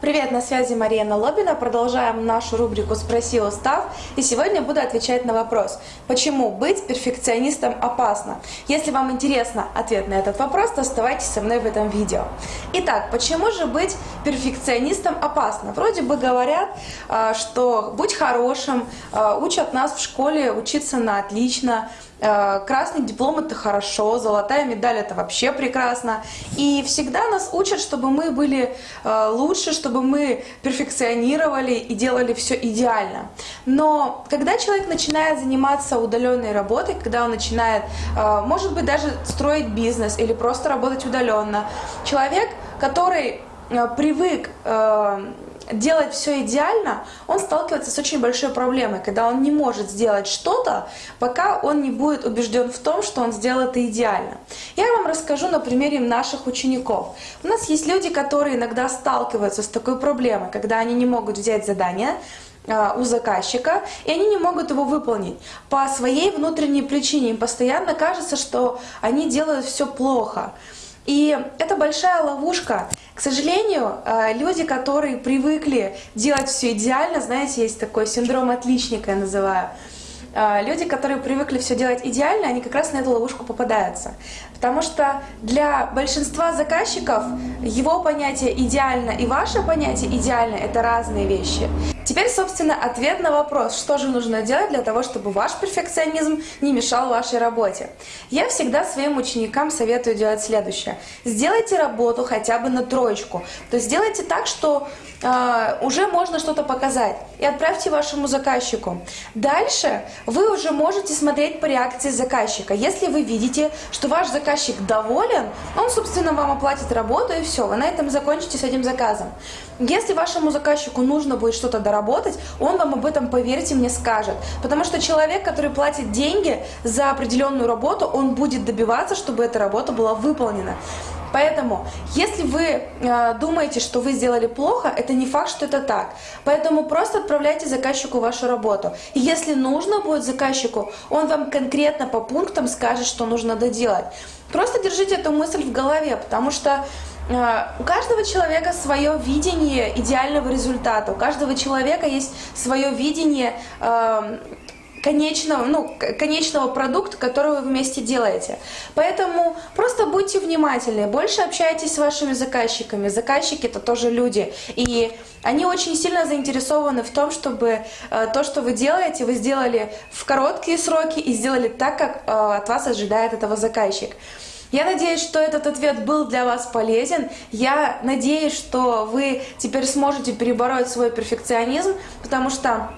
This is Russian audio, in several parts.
Привет, на связи Мария Лобина. Продолжаем нашу рубрику «Спроси устав». И сегодня буду отвечать на вопрос, почему быть перфекционистом опасно. Если вам интересно ответ на этот вопрос, то оставайтесь со мной в этом видео. Итак, почему же быть перфекционистом опасно? Вроде бы говорят, а, что будь хорошим, а, учат нас в школе учиться на отлично, Э, красный диплом это хорошо, золотая медаль это вообще прекрасно. И всегда нас учат, чтобы мы были лучше, чтобы мы перфекционировали и делали все идеально. Но когда человек начинает заниматься удаленной работой, когда он начинает, может быть, даже строить бизнес или просто работать удаленно, человек, который привык делать все идеально, он сталкивается с очень большой проблемой, когда он не может сделать что-то, пока он не будет убежден в том, что он сделал это идеально. Я вам расскажу на примере наших учеников. У нас есть люди, которые иногда сталкиваются с такой проблемой, когда они не могут взять задание, а, у заказчика, и они не могут его выполнить. По своей внутренней причине им постоянно кажется, что они делают все плохо. И это большая ловушка. К сожалению, э, люди, которые привыкли делать все идеально, знаете, есть такой синдром отличника, я называю, люди, которые привыкли все делать идеально, они как раз на эту ловушку попадаются. Потому что для большинства заказчиков его понятие идеально и ваше понятие идеально – это разные вещи. Теперь, собственно, ответ на вопрос, что же нужно делать для того, чтобы ваш перфекционизм не мешал вашей работе. Я всегда своим ученикам советую делать следующее. Сделайте работу хотя бы на троечку. То есть сделайте так, что э, уже можно что-то показать. И отправьте вашему заказчику. Дальше вы уже можете смотреть по реакции заказчика. Если вы видите, что ваш заказчик доволен, он, собственно, вам оплатит работу и все. Вы на этом закончите с этим заказом. Если вашему заказчику нужно будет что-то доработать, работать, он вам об этом, поверьте мне, скажет. Потому что человек, который платит деньги за определенную работу, он будет добиваться, чтобы эта работа была выполнена. Поэтому, если вы э, думаете, что вы сделали плохо, это не факт, что это так. Поэтому просто отправляйте заказчику вашу работу. И если нужно будет заказчику, он вам конкретно по пунктам скажет, что нужно доделать. Просто держите эту мысль в голове, потому что э, у каждого человека свое видение идеального результата, у каждого человека есть свое видение э, конечного, ну, конечного продукта, который вы вместе делаете. Поэтому просто будьте внимательны, больше общайтесь с вашими заказчиками. Заказчики это тоже люди, и они очень сильно заинтересованы в том, чтобы э, то, что вы делаете, вы сделали в короткие сроки и сделали так, как э, от вас ожидает этого заказчик. Я надеюсь, что этот ответ был для вас полезен. Я надеюсь, что вы теперь сможете перебороть свой перфекционизм, потому что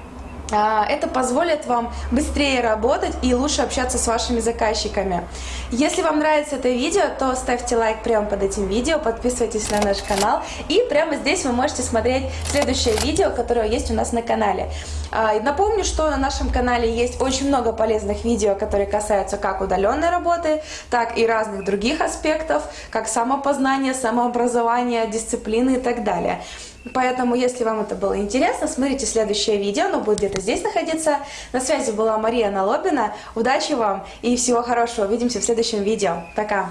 это позволит вам быстрее работать и лучше общаться с вашими заказчиками. Если вам нравится это видео, то ставьте лайк прямо под этим видео, подписывайтесь на наш канал и прямо здесь вы можете смотреть следующее видео, которое есть у нас на канале. А, напомню, что на нашем канале есть очень много полезных видео, которые касаются как удаленной работы, так и разных других аспектов, как самопознание, самообразование, дисциплины и так далее. Поэтому, если вам это было интересно, смотрите следующее видео, оно будет где-то здесь находиться. На связи была Мария Налобина. Удачи вам и всего хорошего. Увидимся в следующем видео. Пока!